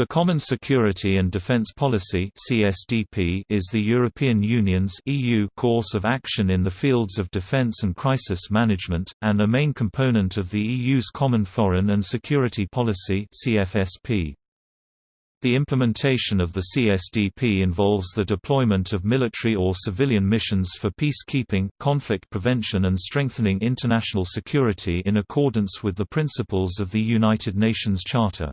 The Common Security and Defence Policy (CSDP) is the European Union's (EU) course of action in the fields of defence and crisis management, and a main component of the EU's Common Foreign and Security Policy (CFSP). The implementation of the CSDP involves the deployment of military or civilian missions for peacekeeping, conflict prevention and strengthening international security in accordance with the principles of the United Nations Charter.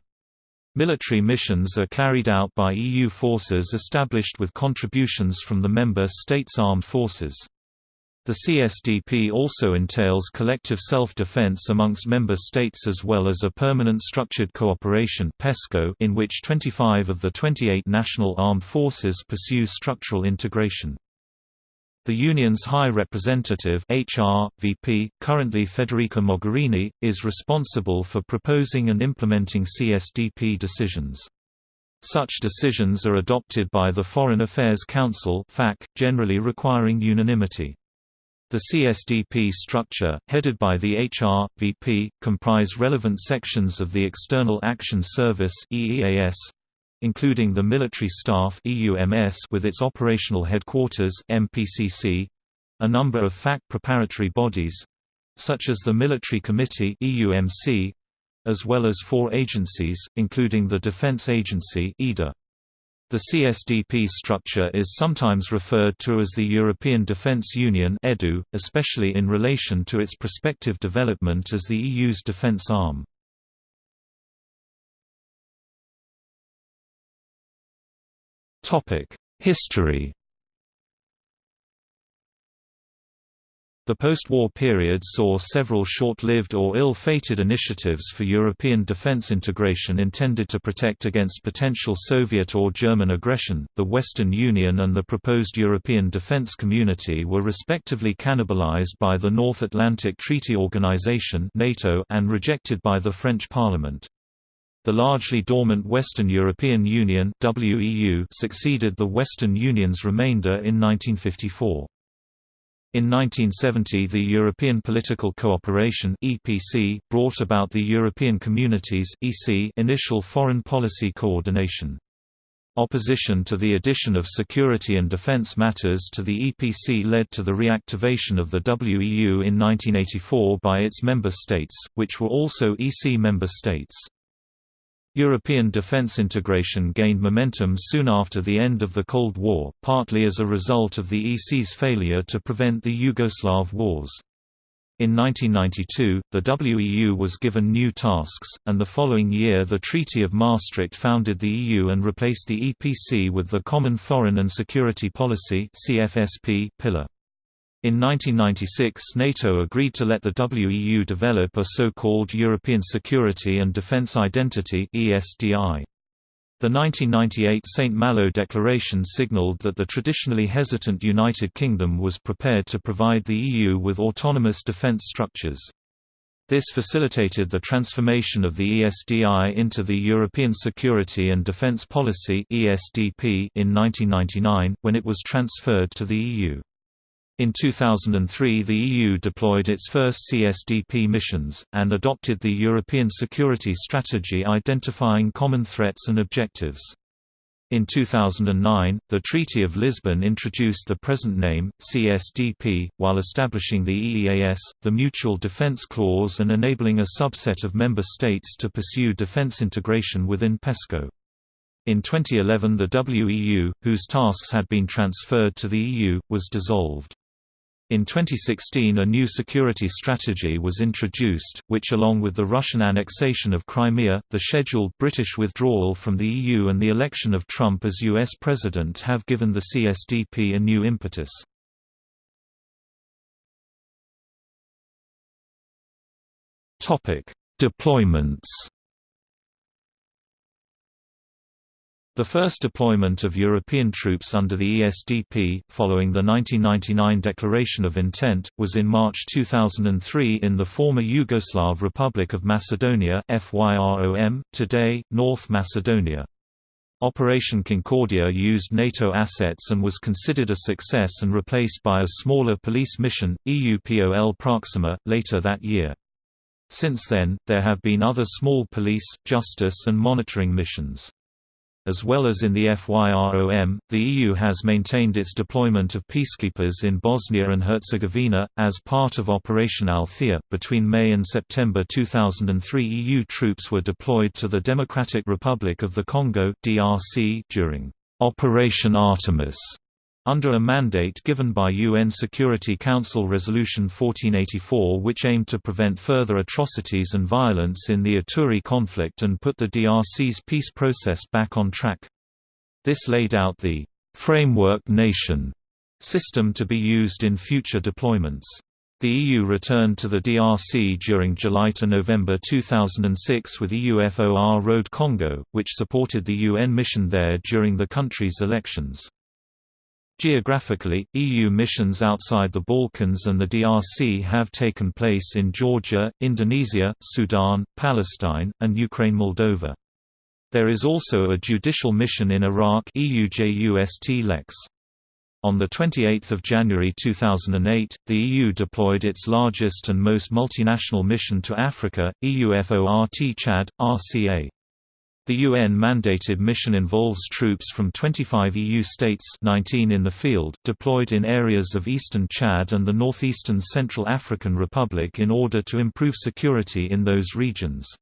Military missions are carried out by EU forces established with contributions from the member states' armed forces. The CSDP also entails collective self-defense amongst member states as well as a permanent structured cooperation in which 25 of the 28 national armed forces pursue structural integration. The Union's High Representative HR, VP, currently Federica Mogherini, is responsible for proposing and implementing CSDP decisions. Such decisions are adopted by the Foreign Affairs Council generally requiring unanimity. The CSDP structure, headed by the HR, VP, comprise relevant sections of the External Action Service including the Military Staff EUMS with its operational headquarters MPCC, a number of FAC preparatory bodies such as the Military Committee EUMC, as well as four agencies, including the Defense Agency EDA. The CSDP structure is sometimes referred to as the European Defence Union EDU, especially in relation to its prospective development as the EU's defence arm. History The post-war period saw several short-lived or ill-fated initiatives for European defense integration intended to protect against potential Soviet or German aggression. The Western Union and the proposed European Defense Community were respectively cannibalized by the North Atlantic Treaty Organization (NATO) and rejected by the French Parliament. The largely dormant Western European Union WEU succeeded the Western Union's remainder in 1954. In 1970 the European Political Cooperation EPC brought about the European Communities EC initial foreign policy coordination. Opposition to the addition of security and defense matters to the EPC led to the reactivation of the WEU in 1984 by its member states, which were also EC member states. European defence integration gained momentum soon after the end of the Cold War, partly as a result of the EC's failure to prevent the Yugoslav wars. In 1992, the WEU was given new tasks, and the following year the Treaty of Maastricht founded the EU and replaced the EPC with the Common Foreign and Security Policy pillar. In 1996 NATO agreed to let the WEU develop a so-called European Security and Defence Identity The 1998 St. Malo Declaration signalled that the traditionally hesitant United Kingdom was prepared to provide the EU with autonomous defence structures. This facilitated the transformation of the ESDI into the European Security and Defence Policy in 1999, when it was transferred to the EU. In 2003 the EU deployed its first CSDP missions, and adopted the European Security Strategy identifying common threats and objectives. In 2009, the Treaty of Lisbon introduced the present name, CSDP, while establishing the EEAS, the Mutual Defence Clause and enabling a subset of member states to pursue defence integration within PESCO. In 2011 the WEU, whose tasks had been transferred to the EU, was dissolved. In 2016 a new security strategy was introduced, which along with the Russian annexation of Crimea, the scheduled British withdrawal from the EU and the election of Trump as U.S. President have given the CSDP a new impetus. Deployments The first deployment of European troops under the ESDP, following the 1999 Declaration of Intent, was in March 2003 in the former Yugoslav Republic of Macedonia FYROM, today, North Macedonia. Operation Concordia used NATO assets and was considered a success and replaced by a smaller police mission, EUPOL Proxima, later that year. Since then, there have been other small police, justice and monitoring missions. As well as in the FYROM, the EU has maintained its deployment of peacekeepers in Bosnia and Herzegovina, as part of Operation Althea. Between May and September 2003, EU troops were deployed to the Democratic Republic of the Congo (DRC) during Operation Artemis under a mandate given by UN Security Council Resolution 1484 which aimed to prevent further atrocities and violence in the Ituri conflict and put the DRC's peace process back on track. This laid out the «framework nation» system to be used in future deployments. The EU returned to the DRC during July to November 2006 with EUFOR RD Congo, which supported the UN mission there during the country's elections. Geographically, EU missions outside the Balkans and the DRC have taken place in Georgia, Indonesia, Sudan, Palestine, and Ukraine-Moldova. There is also a judicial mission in Iraq EUJUST Lex. On 28 January 2008, the EU deployed its largest and most multinational mission to Africa, EUFOR Chad, RCA. The UN-mandated mission involves troops from 25 EU states 19 in the field, deployed in areas of eastern Chad and the northeastern Central African Republic in order to improve security in those regions.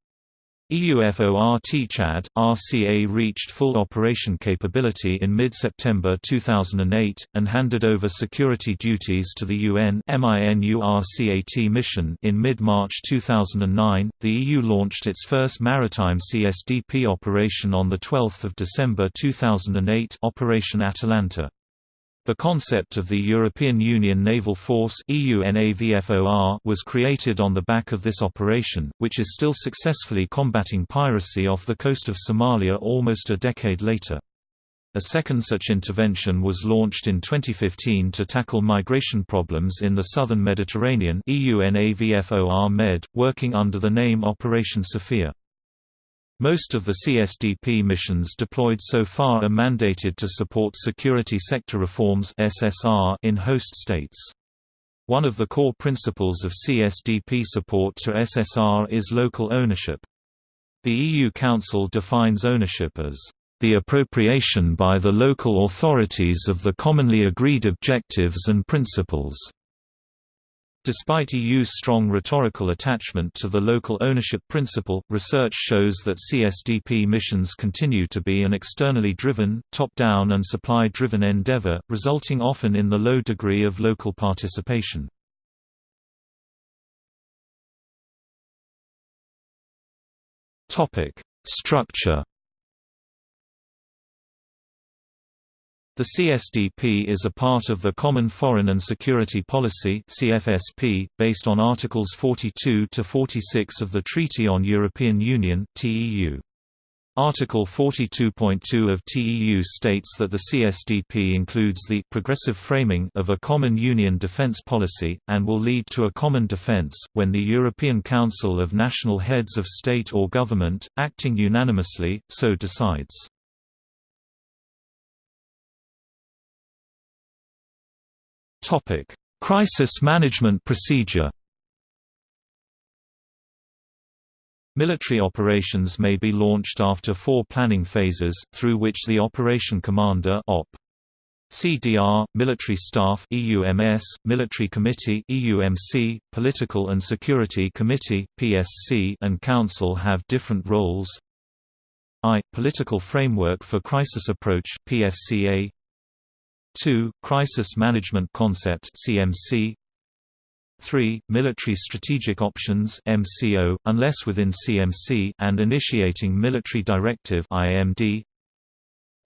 EUFOR Chad, RCA reached full operation capability in mid-September 2008, and handed over security duties to the UN MINURCAT mission in mid-March 2009. The EU launched its first maritime CSDP operation on 12 December 2008 Operation Atalanta. The concept of the European Union Naval Force was created on the back of this operation, which is still successfully combating piracy off the coast of Somalia almost a decade later. A second such intervention was launched in 2015 to tackle migration problems in the southern Mediterranean EUNAVFOR-MED, working under the name Operation Sophia. Most of the CSDP missions deployed so far are mandated to support security sector reforms (SSR) in host states. One of the core principles of CSDP support to SSR is local ownership. The EU Council defines ownership as the appropriation by the local authorities of the commonly agreed objectives and principles Despite EU's strong rhetorical attachment to the local ownership principle, research shows that CSDP missions continue to be an externally driven, top-down and supply-driven endeavor, resulting often in the low degree of local participation. Structure The CSDP is a part of the Common Foreign and Security Policy (CFSP), based on Articles 42 to 46 of the Treaty on European Union (TEU). Article 42.2 of TEU states that the CSDP includes the progressive framing of a common union defence policy, and will lead to a common defence, when the European Council of National Heads of State or Government, acting unanimously, so decides. Topic: Crisis management procedure. Military operations may be launched after four planning phases, through which the operation commander op. CDR, Military Staff EUMS, Military Committee EUMC, Political and Security Committee PSC, and Council have different roles. I. Political Framework for Crisis Approach PFCA 2. Crisis Management Concept CMC 3. Military Strategic Options MCO, unless within CMC and Initiating Military Directive IMD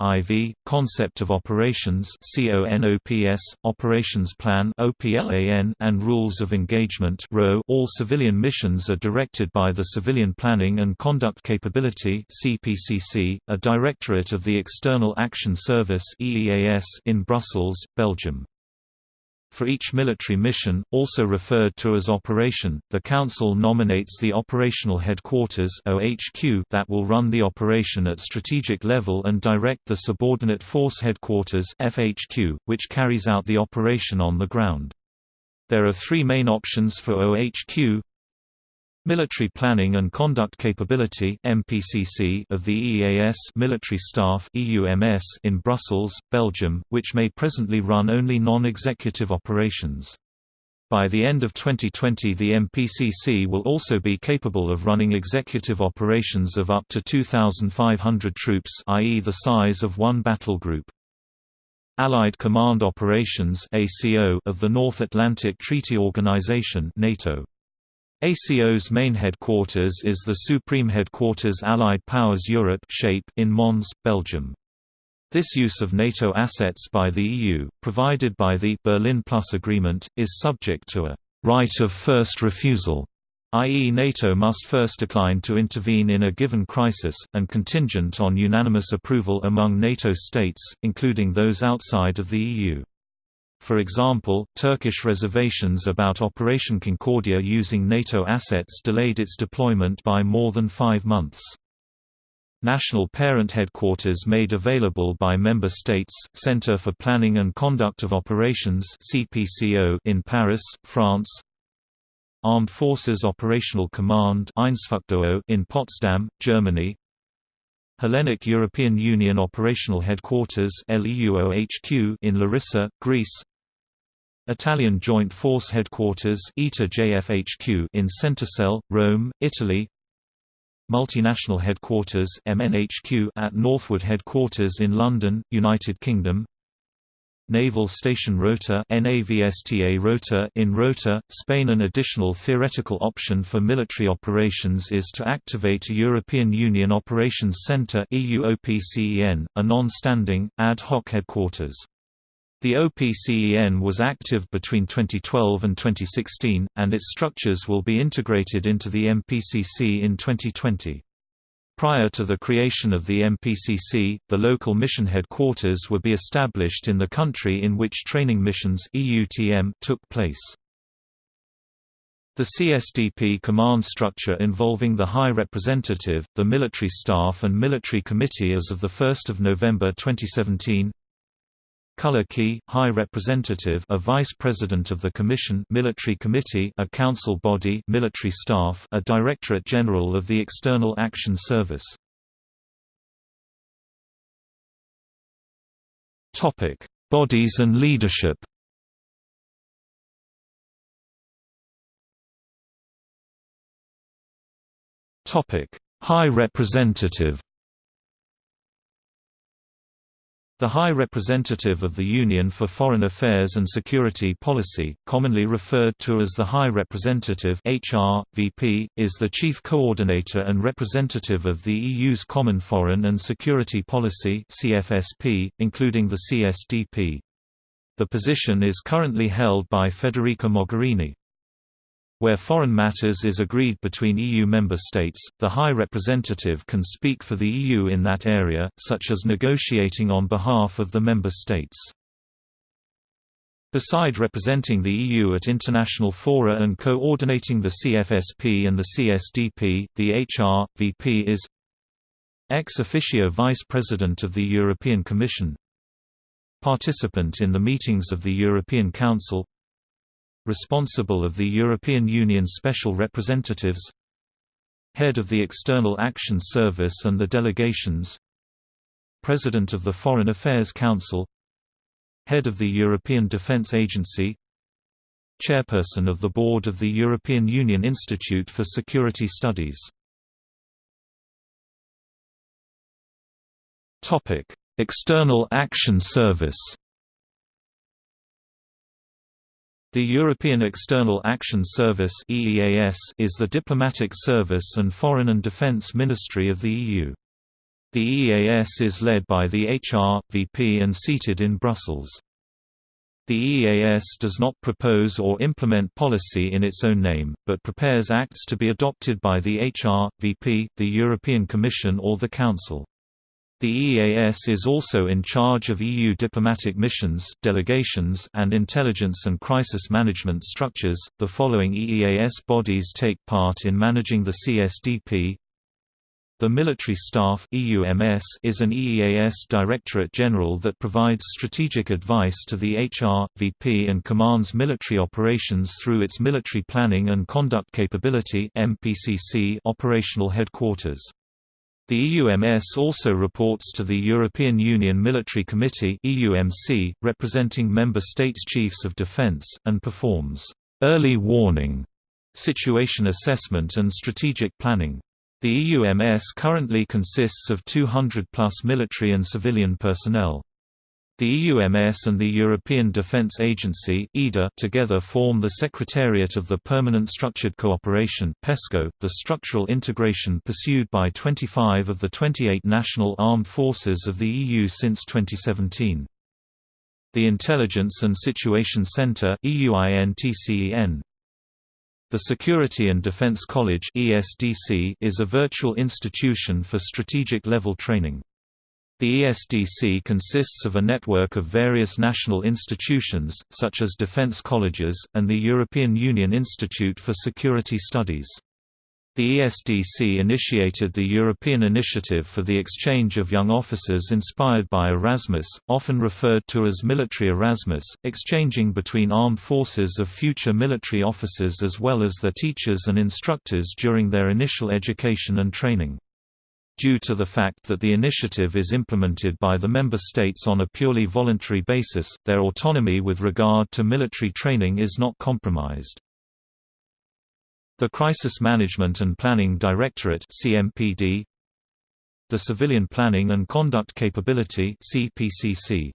IV, Concept of Operations CONOPS, Operations Plan OPLAN, and Rules of Engagement RO. All civilian missions are directed by the Civilian Planning and Conduct Capability CPCC, a directorate of the External Action Service EEAS in Brussels, Belgium. For each military mission, also referred to as operation, the Council nominates the Operational Headquarters OHQ that will run the operation at strategic level and direct the Subordinate Force Headquarters FHQ, which carries out the operation on the ground. There are three main options for OHQ Military Planning and Conduct Capability (MPCC) of the EEAS Military Staff (EUMS) in Brussels, Belgium, which may presently run only non-executive operations. By the end of 2020 the MPCC will also be capable of running executive operations of up to 2,500 troops i.e. the size of one battle group. Allied Command Operations of the North Atlantic Treaty Organization NATO. ACO's main headquarters is the Supreme Headquarters Allied Powers Europe in Mons, Belgium. This use of NATO assets by the EU, provided by the Berlin Plus Agreement, is subject to a right of first refusal, i.e. NATO must first decline to intervene in a given crisis, and contingent on unanimous approval among NATO states, including those outside of the EU. For example, Turkish reservations about Operation Concordia using NATO assets delayed its deployment by more than five months. National Parent Headquarters made available by Member States, Centre for Planning and Conduct of Operations (CPCO) in Paris, France. Armed Forces Operational Command in Potsdam, Germany. Hellenic European Union Operational Headquarters in Larissa, Greece Italian Joint Force Headquarters in Centocelle, Rome, Italy. Multinational Headquarters MNHQ at Northwood Headquarters in London, United Kingdom. Naval Station Rota NAVSTA Rota in Rota, Spain. An additional theoretical option for military operations is to activate a European Union Operations Centre a non-standing, ad hoc headquarters. The OPCEN was active between 2012 and 2016, and its structures will be integrated into the MPCC in 2020. Prior to the creation of the MPCC, the local mission headquarters would be established in the country in which training missions took place. The CSDP command structure involving the High Representative, the Military Staff and Military Committee as of 1 November 2017 Color Key, High Representative a Vice President of the Commission Military Committee a Council body Military Staff a Directorate General of the External Action Service. Topic: Bodies and leadership. Topic: High Representative The High Representative of the Union for Foreign Affairs and Security Policy, commonly referred to as the High Representative HR, VP, is the chief coordinator and representative of the EU's Common Foreign and Security Policy CFSP, including the CSDP. The position is currently held by Federica Mogherini. Where foreign matters is agreed between EU member states, the High Representative can speak for the EU in that area, such as negotiating on behalf of the member states. Beside representing the EU at international fora and coordinating the CFSP and the CSDP, the HR, VP is ex officio Vice President of the European Commission Participant in the meetings of the European Council responsible of the European Union Special Representatives Head of the External Action Service and the delegations President of the Foreign Affairs Council Head of the European Defence Agency Chairperson of the Board of the European Union Institute for Security Studies. External Action Service The European External Action Service is the diplomatic service and foreign and defence ministry of the EU. The EEAS is led by the HR, VP and seated in Brussels. The EEAS does not propose or implement policy in its own name, but prepares acts to be adopted by the HR, VP, the European Commission or the Council. The EAS is also in charge of EU diplomatic missions, delegations, and intelligence and crisis management structures. The following EEAS bodies take part in managing the CSDP The Military Staff (EUMS) is an EEAS Directorate General that provides strategic advice to the HR, VP and commands military operations through its Military Planning and Conduct Capability (MPCC) operational headquarters. The EUMS also reports to the European Union Military Committee (EUMC), representing member states' chiefs of defence, and performs «early warning», situation assessment and strategic planning. The EUMS currently consists of 200-plus military and civilian personnel. The EUMS and the European Defence Agency together form the Secretariat of the Permanent Structured Cooperation PESCO, the structural integration pursued by 25 of the 28 national armed forces of the EU since 2017. The Intelligence and Situation Centre the Security and Defense College is a virtual institution for strategic level training. The ESDC consists of a network of various national institutions, such as defense colleges, and the European Union Institute for Security Studies. The ESDC initiated the European Initiative for the Exchange of Young Officers inspired by Erasmus, often referred to as Military Erasmus, exchanging between armed forces of future military officers as well as their teachers and instructors during their initial education and training. Due to the fact that the initiative is implemented by the member states on a purely voluntary basis, their autonomy with regard to military training is not compromised. The Crisis Management and Planning Directorate CMPD The Civilian Planning and Conduct Capability CPCC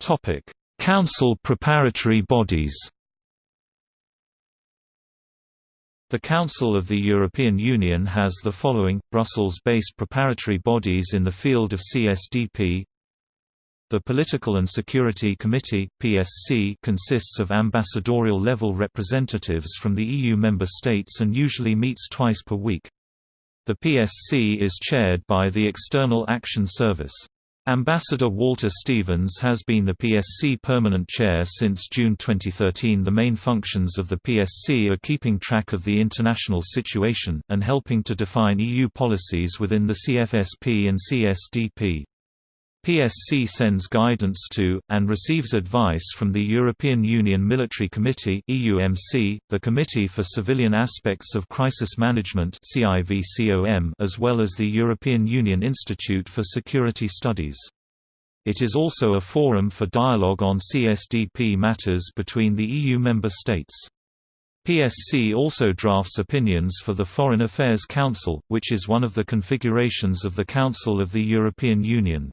Topic Council preparatory bodies The Council of the European Union has the following, Brussels-based preparatory bodies in the field of CSDP the Political and Security Committee (PSC) consists of ambassadorial-level representatives from the EU member states and usually meets twice per week. The PSC is chaired by the External Action Service. Ambassador Walter Stevens has been the PSC permanent chair since June 2013. The main functions of the PSC are keeping track of the international situation, and helping to define EU policies within the CFSP and CSDP. PSC sends guidance to, and receives advice from the European Union Military Committee the Committee for Civilian Aspects of Crisis Management as well as the European Union Institute for Security Studies. It is also a forum for dialogue on CSDP matters between the EU member states. PSC also drafts opinions for the Foreign Affairs Council, which is one of the configurations of the Council of the European Union.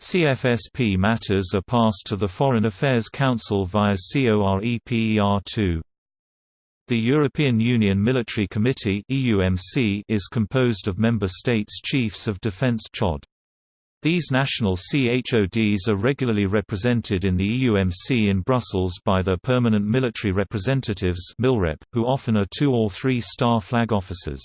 CFSP matters are passed to the Foreign Affairs Council via COREPER2. The European Union Military Committee is composed of member states' chiefs of defence CHOD. These national CHODs are regularly represented in the EUMC in Brussels by their permanent military representatives who often are two- or three-star flag officers.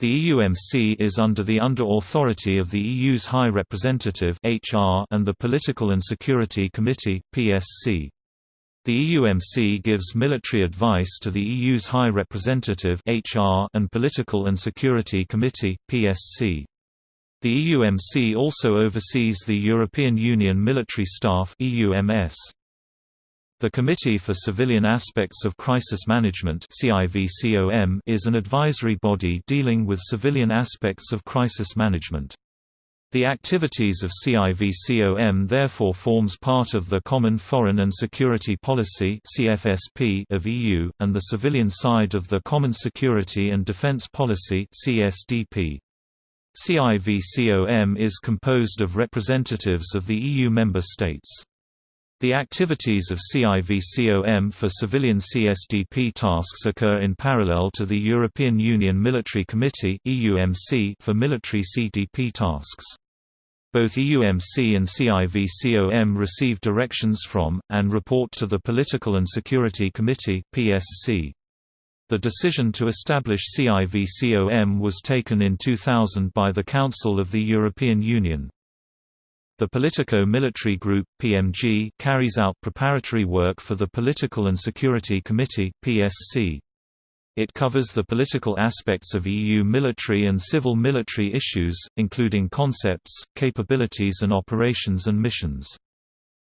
The EUMC is under the under authority of the EU's High Representative (HR) and the Political and Security Committee (PSC). The EUMC gives military advice to the EU's High Representative (HR) and Political and Security Committee (PSC). The EUMC also oversees the European Union Military Staff (EUMS). The Committee for Civilian Aspects of Crisis Management is an advisory body dealing with civilian aspects of crisis management. The activities of CIVCOM therefore forms part of the Common Foreign and Security Policy of EU, and the civilian side of the Common Security and Defence Policy CSDP. CIVCOM is composed of representatives of the EU member states. The activities of CIVCOM for civilian CSDP tasks occur in parallel to the European Union Military Committee for military CDP tasks. Both EUMC and CIVCOM receive directions from, and report to the Political and Security Committee PSC. The decision to establish CIVCOM was taken in 2000 by the Council of the European Union. The Politico Military Group (PMG) carries out preparatory work for the Political and Security Committee (PSC). It covers the political aspects of EU military and civil military issues, including concepts, capabilities and operations and missions.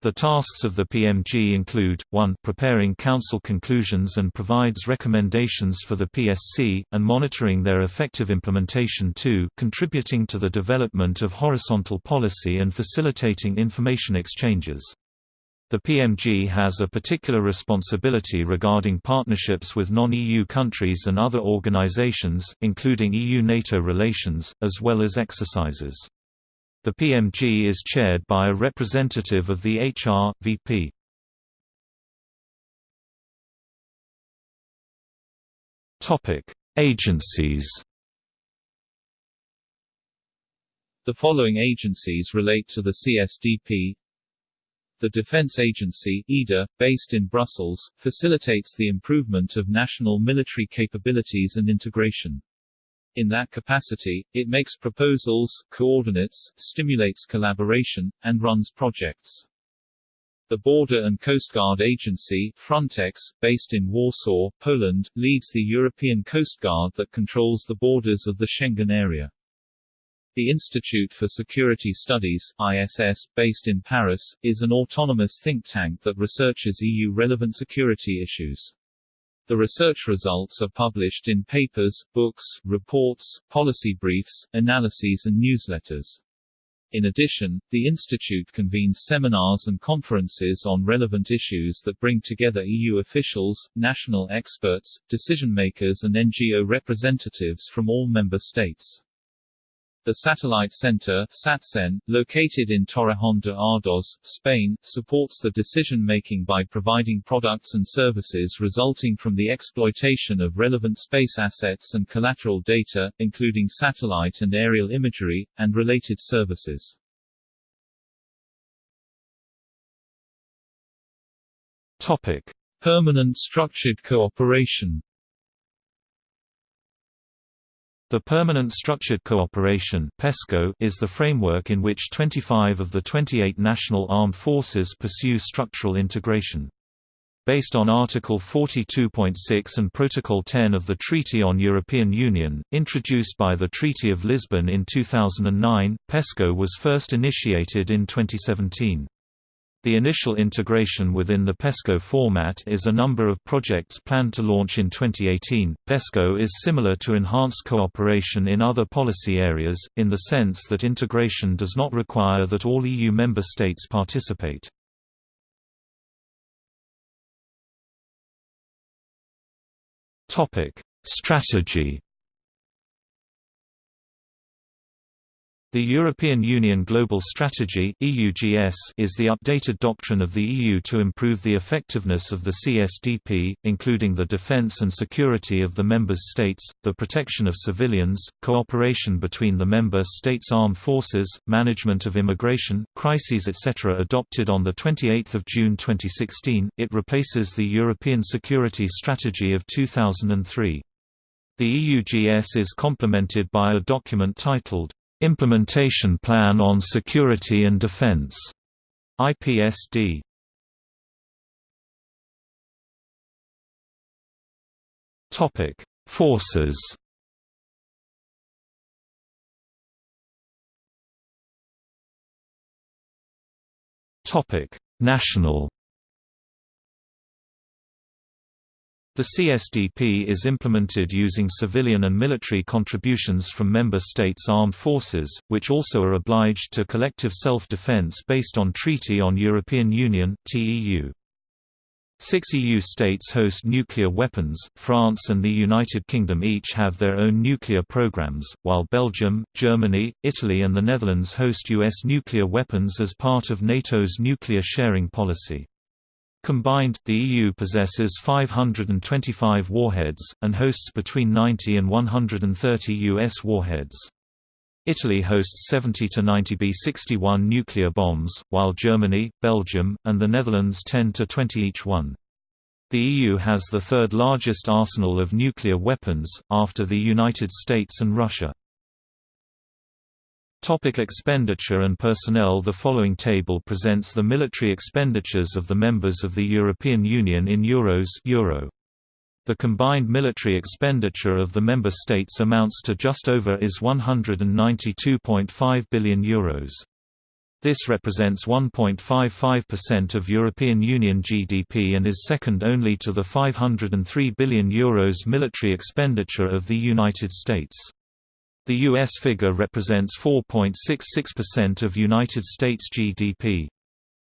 The tasks of the PMG include, 1 preparing Council conclusions and provides recommendations for the PSC, and monitoring their effective implementation 2 contributing to the development of horizontal policy and facilitating information exchanges. The PMG has a particular responsibility regarding partnerships with non-EU countries and other organizations, including EU-NATO relations, as well as exercises. The PMG is chaired by a representative of the HR, VP. Agencies The following agencies relate to the CSDP the Defense Agency EDA, based in Brussels, facilitates the improvement of national military capabilities and integration. In that capacity, it makes proposals, coordinates, stimulates collaboration, and runs projects. The Border and Coast Guard Agency Frontex, based in Warsaw, Poland, leads the European Coast Guard that controls the borders of the Schengen area. The Institute for Security Studies ISS, based in Paris, is an autonomous think tank that researches EU-relevant security issues. The research results are published in papers, books, reports, policy briefs, analyses and newsletters. In addition, the Institute convenes seminars and conferences on relevant issues that bring together EU officials, national experts, decision-makers and NGO representatives from all member states. The Satellite Center SATCEN, located in Torrejón de Ardoz, Spain, supports the decision-making by providing products and services resulting from the exploitation of relevant space assets and collateral data, including satellite and aerial imagery, and related services. Topic. Permanent structured cooperation the Permanent Structured Cooperation PESCO is the framework in which 25 of the 28 national armed forces pursue structural integration. Based on Article 42.6 and Protocol 10 of the Treaty on European Union, introduced by the Treaty of Lisbon in 2009, PESCO was first initiated in 2017. The initial integration within the PESCO format is a number of projects planned to launch in 2018. PESCO is similar to enhanced cooperation in other policy areas, in the sense that integration does not require that all EU member states participate. Strategy The European Union Global Strategy is the updated doctrine of the EU to improve the effectiveness of the CSDP, including the defence and security of the member states, the protection of civilians, cooperation between the member states' armed forces, management of immigration, crises etc. Adopted on the 28th of June 2016, it replaces the European Security Strategy of 2003. The EUGS is complemented by a document titled Implementation Plan on Security and Defense. IPSD Topic Forces. Topic National The CSDP is implemented using civilian and military contributions from member states' armed forces, which also are obliged to collective self-defense based on Treaty on European Union. Six EU states host nuclear weapons, France and the United Kingdom each have their own nuclear programs, while Belgium, Germany, Italy and the Netherlands host US nuclear weapons as part of NATO's nuclear sharing policy. Combined, the EU possesses 525 warheads, and hosts between 90 and 130 U.S. warheads. Italy hosts 70 to 90 B-61 nuclear bombs, while Germany, Belgium, and the Netherlands 10 to 20 each one. The EU has the third largest arsenal of nuclear weapons, after the United States and Russia. Topic expenditure and personnel The following table presents the military expenditures of the members of the European Union in euros Euro. The combined military expenditure of the member states amounts to just over is 192.5 billion euros. This represents 1.55% of European Union GDP and is second only to the 503 billion euros military expenditure of the United States. The U.S. figure represents 4.66% of United States GDP.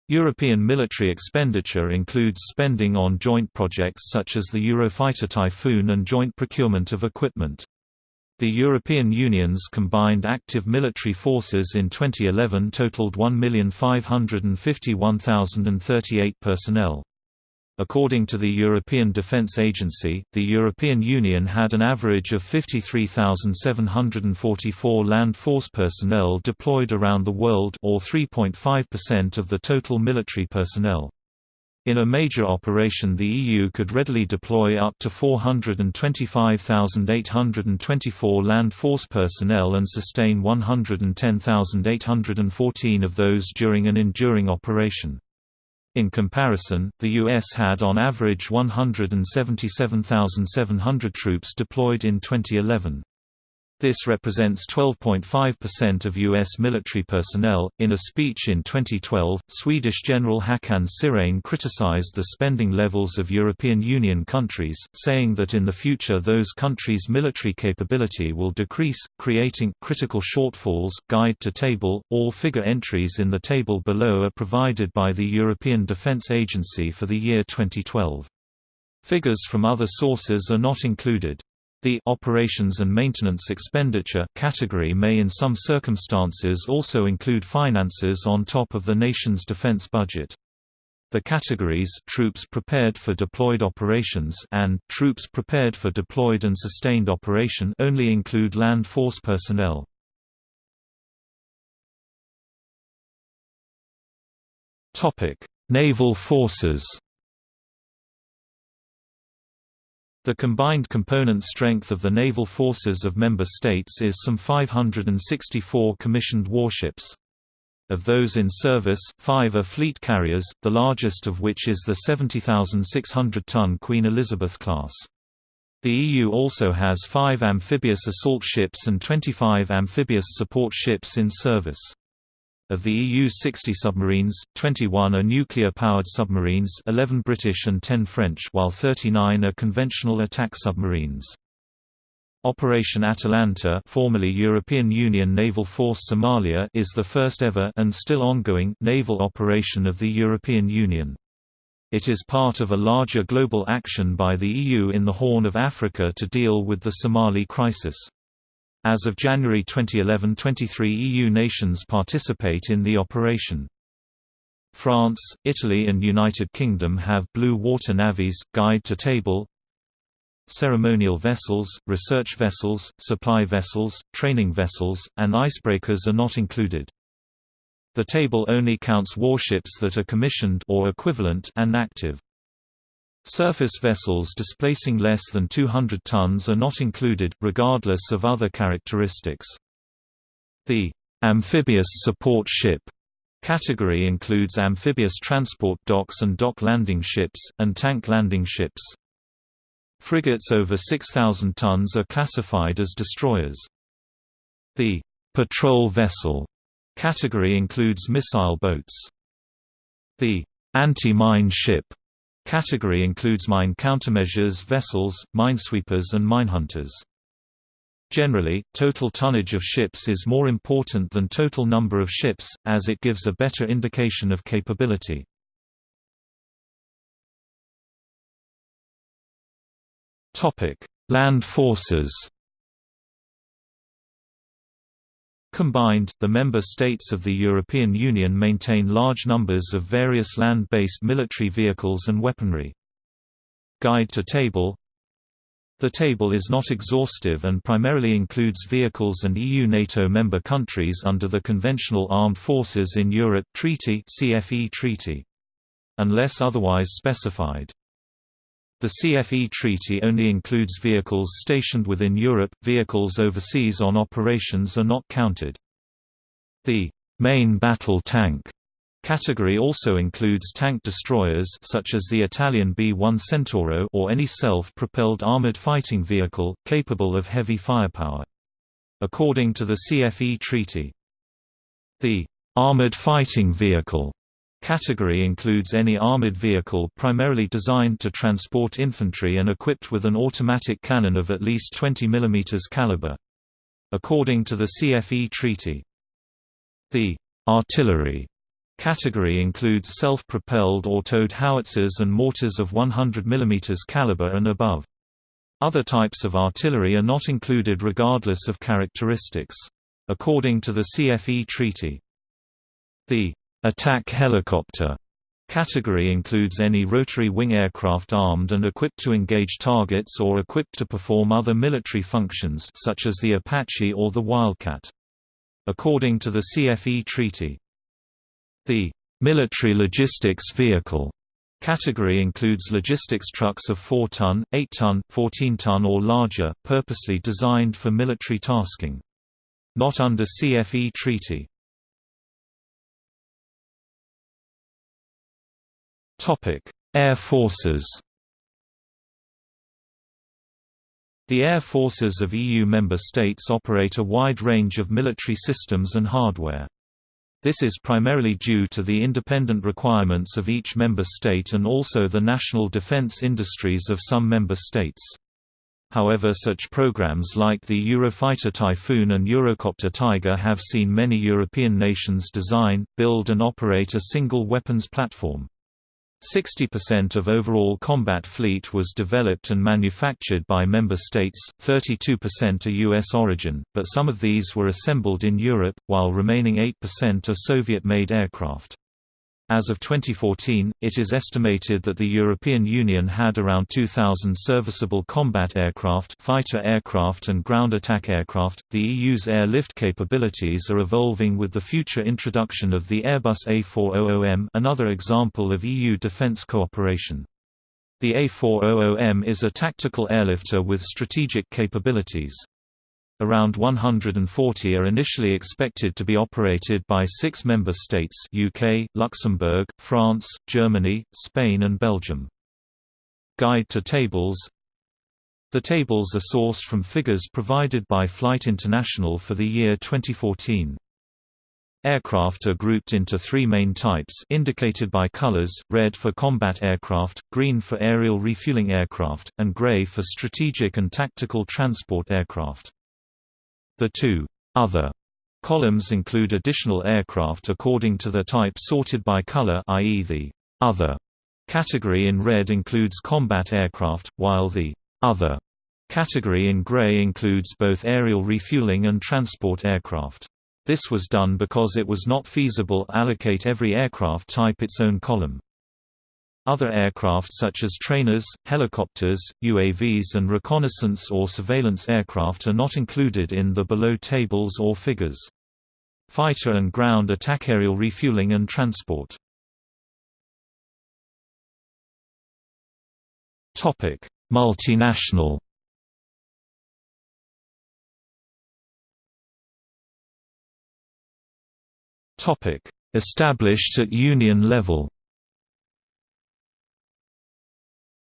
European military expenditure includes spending on joint projects such as the Eurofighter Typhoon and joint procurement of equipment. The European Union's combined active military forces in 2011 totaled 1,551,038 personnel. According to the European Defence Agency, the European Union had an average of 53,744 land force personnel deployed around the world or 3.5% of the total military personnel. In a major operation the EU could readily deploy up to 425,824 land force personnel and sustain 110,814 of those during an enduring operation. In comparison, the U.S. had on average 177,700 troops deployed in 2011. This represents 12.5% of U.S. military personnel. In a speech in 2012, Swedish General Håkan Sirén criticized the spending levels of European Union countries, saying that in the future those countries' military capability will decrease, creating critical shortfalls. Guide to table All figure entries in the table below are provided by the European Defence Agency for the year 2012. Figures from other sources are not included. The operations and maintenance expenditure category may in some circumstances also include finances on top of the nation's defense budget. The categories troops prepared for deployed operations and troops prepared for deployed and sustained operation only include land force personnel. Topic: Naval forces. The combined component strength of the naval forces of member states is some 564 commissioned warships. Of those in service, five are fleet carriers, the largest of which is the 70,600-ton Queen Elizabeth class. The EU also has five amphibious assault ships and 25 amphibious support ships in service. Of the EU's 60 submarines, 21 are nuclear-powered submarines 11 British and 10 French while 39 are conventional attack submarines. Operation Atalanta formerly European Union Naval Force Somalia is the first ever and still ongoing naval operation of the European Union. It is part of a larger global action by the EU in the Horn of Africa to deal with the Somali crisis. As of January 2011 23 EU nations participate in the operation. France, Italy and United Kingdom have blue water navies, guide to table Ceremonial vessels, research vessels, supply vessels, training vessels, and icebreakers are not included. The table only counts warships that are commissioned or equivalent and active. Surface vessels displacing less than 200 tons are not included, regardless of other characteristics. The amphibious support ship category includes amphibious transport docks and dock landing ships, and tank landing ships. Frigates over 6,000 tons are classified as destroyers. The patrol vessel category includes missile boats. The anti-mine ship Category includes mine countermeasures vessels, minesweepers and minehunters. Generally, total tonnage of ships is more important than total number of ships, as it gives a better indication of capability. Land forces Combined, the member states of the European Union maintain large numbers of various land-based military vehicles and weaponry. Guide to table The table is not exhaustive and primarily includes vehicles and EU NATO member countries under the Conventional Armed Forces in Europe Treaty CFE Treaty. Unless otherwise specified. The CFE treaty only includes vehicles stationed within Europe, vehicles overseas on operations are not counted. The main battle tank Category also includes tank destroyers such as the Italian B-1 Centauro or any self-propelled armored fighting vehicle, capable of heavy firepower. According to the CFE Treaty, the armored fighting vehicle category includes any armored vehicle primarily designed to transport infantry and equipped with an automatic cannon of at least 20 mm caliber. According to the CFE Treaty, the artillery category includes self-propelled or towed howitzers and mortars of 100 mm caliber and above. Other types of artillery are not included regardless of characteristics. According to the CFE Treaty, the attack helicopter category includes any rotary wing aircraft armed and equipped to engage targets or equipped to perform other military functions such as the Apache or the Wildcat. According to the CFE Treaty, the military logistics vehicle category includes logistics trucks of 4-ton, 8-ton, 14-ton or larger, purposely designed for military tasking. Not under CFE Treaty. Air Forces The air forces of EU member states operate a wide range of military systems and hardware. This is primarily due to the independent requirements of each member state and also the national defense industries of some member states. However such programs like the Eurofighter Typhoon and Eurocopter Tiger have seen many European nations design, build and operate a single weapons platform. 60% of overall combat fleet was developed and manufactured by member states, 32% are U.S. origin, but some of these were assembled in Europe, while remaining 8% are Soviet-made aircraft. As of 2014, it is estimated that the European Union had around 2,000 serviceable combat aircraft, fighter aircraft and ground attack aircraft. The EU's airlift capabilities are evolving with the future introduction of the Airbus A400M, another example of EU defence cooperation. The A400M is a tactical airlifter with strategic capabilities. Around 140 are initially expected to be operated by six member states UK, Luxembourg, France, Germany, Spain and Belgium. Guide to tables The tables are sourced from figures provided by Flight International for the year 2014. Aircraft are grouped into three main types indicated by colors, red for combat aircraft, green for aerial refueling aircraft, and gray for strategic and tactical transport aircraft. The two other columns include additional aircraft according to the type sorted by color i.e. the other category in red includes combat aircraft, while the other category in gray includes both aerial refueling and transport aircraft. This was done because it was not feasible allocate every aircraft type its own column. Other aircraft such as trainers, helicopters, UAVs and reconnaissance or surveillance aircraft are not included in the below tables or figures. Fighter and ground attack aerial refueling and transport. Topic: Multinational Topic: Established at union level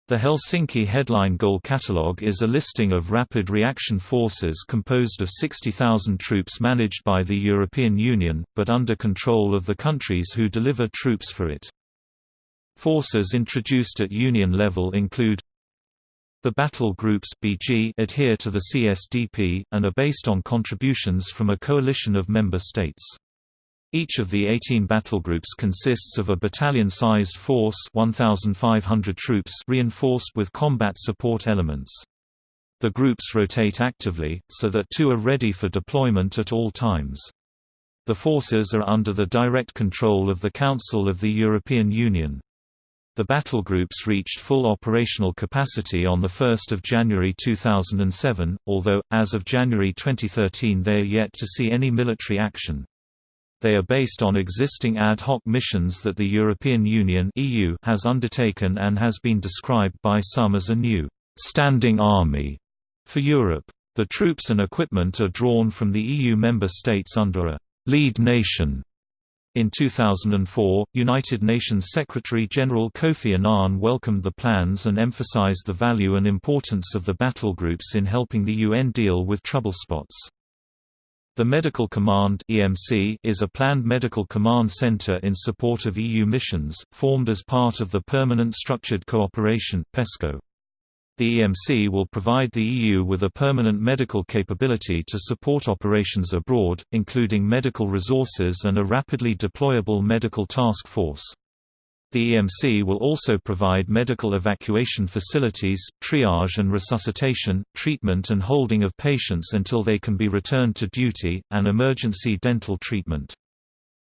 The Helsinki Headline Goal Catalogue is a listing of rapid reaction forces composed of 60,000 troops managed by the European Union, but under control of the countries who deliver troops for it. Forces introduced at Union level include the battle groups BG adhere to the CSDP, and are based on contributions from a coalition of member states. Each of the 18 battlegroups consists of a battalion-sized force 1,500 troops reinforced with combat support elements. The groups rotate actively, so that two are ready for deployment at all times. The forces are under the direct control of the Council of the European Union. The battlegroups reached full operational capacity on 1 January 2007, although, as of January 2013 they are yet to see any military action. They are based on existing ad hoc missions that the European Union (EU) has undertaken and has been described by some as a new standing army for Europe. The troops and equipment are drawn from the EU member states under a lead nation In 2004, United Nations Secretary-General Kofi Annan welcomed the plans and emphasized the value and importance of the battlegroups in helping the UN deal with trouble spots. The Medical Command is a planned medical command center in support of EU missions, formed as part of the Permanent Structured Cooperation (PESCO). The EMC will provide the EU with a permanent medical capability to support operations abroad, including medical resources and a rapidly deployable medical task force. The EMC will also provide medical evacuation facilities, triage and resuscitation, treatment and holding of patients until they can be returned to duty, and emergency dental treatment.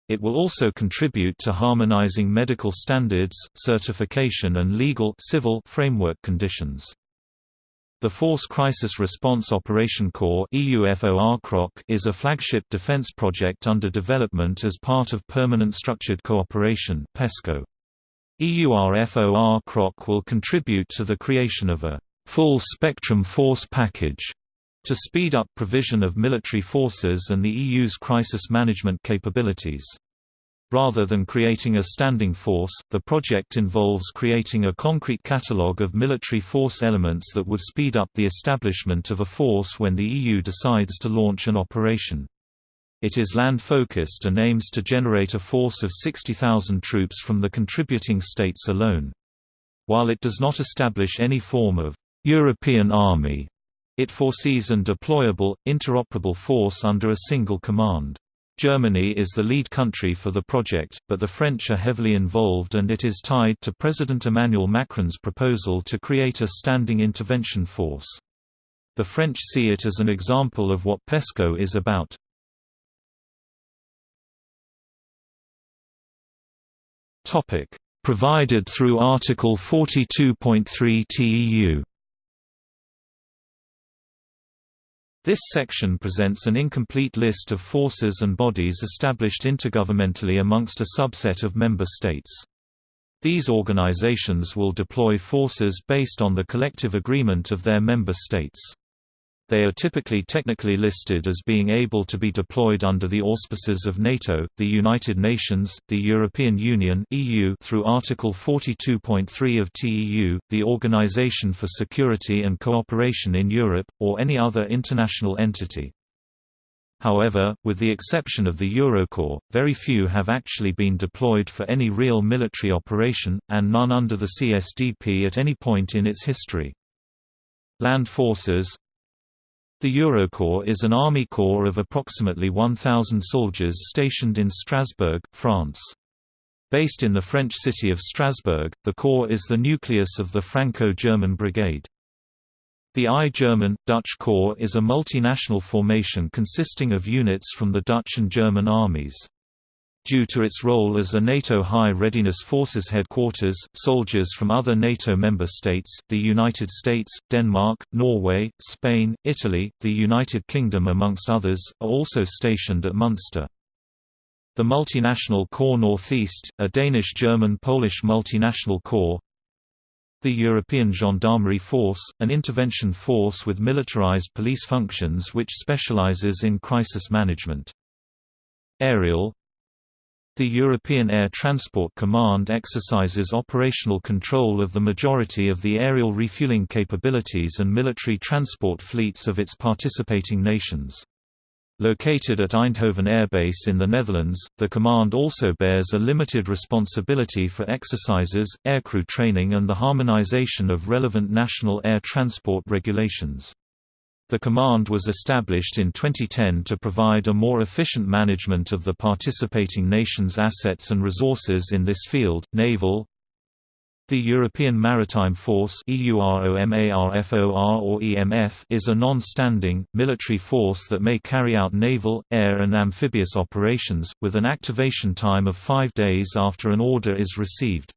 It will also contribute to harmonizing medical standards, certification and legal civil framework conditions. The Force Crisis Response Operation Corps is a flagship defense project under development as part of Permanent Structured Cooperation PESCO. EUFOR CROC will contribute to the creation of a full-spectrum force package to speed up provision of military forces and the EU's crisis management capabilities. Rather than creating a standing force, the project involves creating a concrete catalogue of military force elements that would speed up the establishment of a force when the EU decides to launch an operation. It is land-focused and aims to generate a force of 60,000 troops from the contributing states alone. While it does not establish any form of European army, it foresees an deployable, interoperable force under a single command. Germany is the lead country for the project, but the French are heavily involved and it is tied to President Emmanuel Macron's proposal to create a standing intervention force. The French see it as an example of what PESCO is about. Provided through Article 42.3 TEU This section presents an incomplete list of forces and bodies established intergovernmentally amongst a subset of member states. These organizations will deploy forces based on the collective agreement of their member states. They are typically technically listed as being able to be deployed under the auspices of NATO, the United Nations, the European Union (EU) through Article 42.3 of TEU, the Organization for Security and Cooperation in Europe, or any other international entity. However, with the exception of the Eurocorps, very few have actually been deployed for any real military operation, and none under the CSDP at any point in its history. Land forces the Eurocorps is an army corps of approximately 1,000 soldiers stationed in Strasbourg, France. Based in the French city of Strasbourg, the corps is the nucleus of the Franco-German Brigade. The I-German, Dutch Corps is a multinational formation consisting of units from the Dutch and German armies. Due to its role as a NATO High Readiness Forces headquarters, soldiers from other NATO member states, the United States, Denmark, Norway, Spain, Italy, the United Kingdom amongst others, are also stationed at Munster. The multinational Corps Northeast, a Danish-German-Polish multinational corps, the European Gendarmerie Force, an intervention force with militarized police functions which specializes in crisis management. Aerial the European Air Transport Command exercises operational control of the majority of the aerial refueling capabilities and military transport fleets of its participating nations. Located at Eindhoven Air Base in the Netherlands, the command also bears a limited responsibility for exercises, aircrew training and the harmonization of relevant national air transport regulations. The command was established in 2010 to provide a more efficient management of the participating nations' assets and resources in this field. Naval The European Maritime Force or EMF is a non-standing, military force that may carry out naval, air and amphibious operations, with an activation time of five days after an order is received.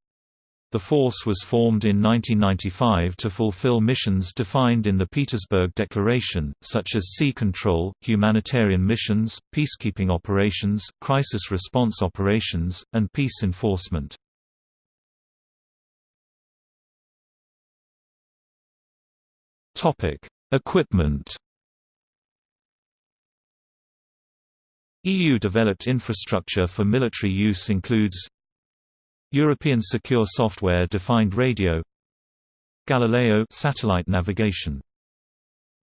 The force was formed in 1995 to fulfill missions defined in the Petersburg Declaration, such as sea control, humanitarian missions, peacekeeping operations, crisis response operations, and peace enforcement. Equipment EU-developed infrastructure for military use includes European Secure Software Defined Radio Galileo satellite navigation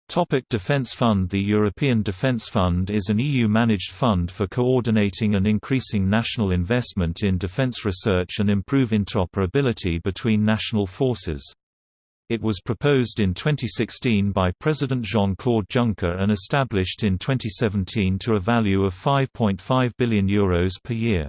Topic Defence Fund The European Defence Fund is an EU-managed fund for coordinating and increasing national investment in defence research and improve interoperability between national forces. It was proposed in 2016 by President Jean-Claude Juncker and established in 2017 to a value of €5.5 billion Euros per year.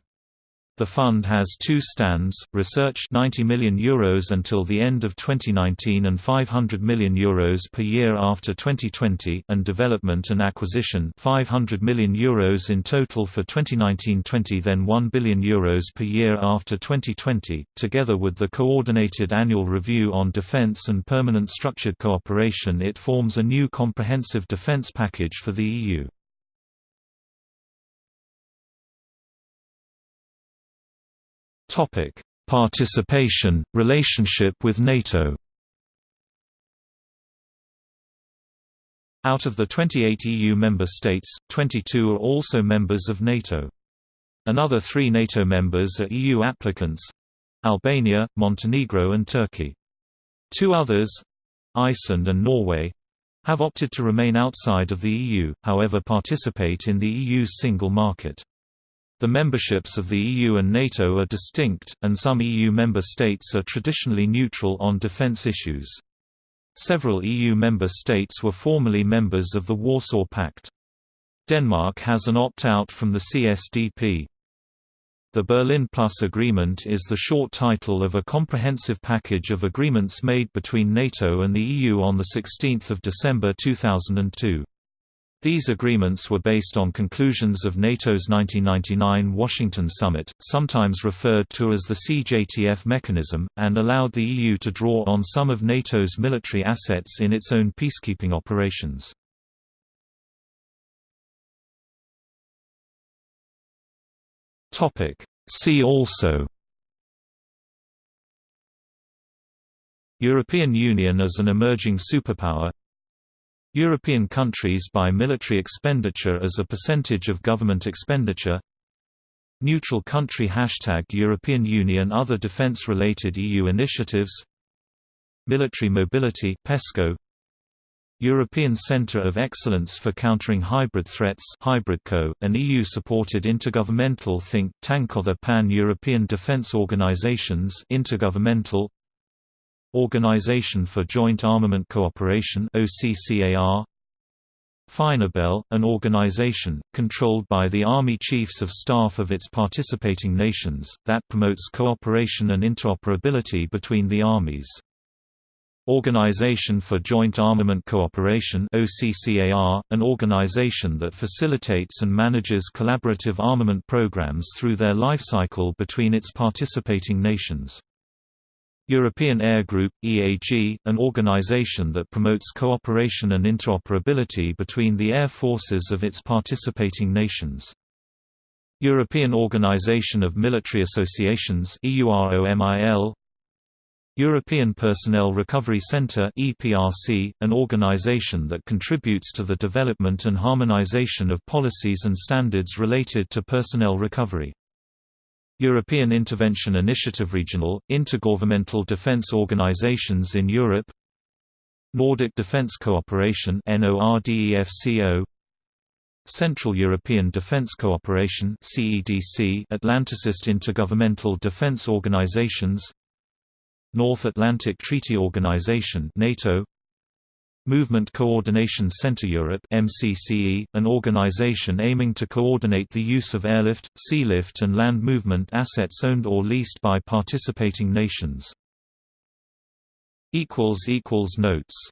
The fund has two stands, research €90 million Euros until the end of 2019 and €500 million Euros per year after 2020 and development and acquisition €500 million Euros in total for 2019-20 then €1 billion Euros per year after 2020, together with the coordinated annual review on defence and permanent structured cooperation it forms a new comprehensive defence package for the EU. Topic: Participation, relationship with NATO. Out of the 28 EU member states, 22 are also members of NATO. Another three NATO members are EU applicants—Albania, Montenegro and Turkey. Two others—Iceland and Norway—have opted to remain outside of the EU, however participate in the EU's single market. The memberships of the EU and NATO are distinct, and some EU member states are traditionally neutral on defence issues. Several EU member states were formerly members of the Warsaw Pact. Denmark has an opt-out from the CSDP. The Berlin Plus Agreement is the short title of a comprehensive package of agreements made between NATO and the EU on 16 December 2002. These agreements were based on conclusions of NATO's 1999 Washington Summit, sometimes referred to as the CJTF mechanism, and allowed the EU to draw on some of NATO's military assets in its own peacekeeping operations. See also European Union as an emerging superpower European countries by military expenditure as a percentage of government expenditure. Neutral country Hashtag European Union Other defense-related EU initiatives. Military Mobility PESCO European Centre of Excellence for Countering Hybrid Threats HybridCo, an EU-supported intergovernmental think tank Other Pan-European Defence Organizations Intergovernmental Organization for Joint Armament Cooperation OCCAR FINABEL, an organization, controlled by the Army Chiefs of Staff of its participating nations, that promotes cooperation and interoperability between the armies. Organization for Joint Armament Cooperation OCCAR, an organization that facilitates and manages collaborative armament programs through their lifecycle between its participating nations. European Air Group, EAG, an organization that promotes cooperation and interoperability between the air forces of its participating nations. European Organization of Military Associations European Personnel Recovery Centre an organization that contributes to the development and harmonization of policies and standards related to personnel recovery. European Intervention Initiative Regional, intergovernmental defence organisations in Europe Nordic Defence Cooperation Central European Defence Cooperation Atlanticist Intergovernmental Defence Organisations North Atlantic Treaty Organisation NATO Movement Coordination Center Europe MCCE, an organization aiming to coordinate the use of airlift, sealift and land movement assets owned or leased by participating nations. Notes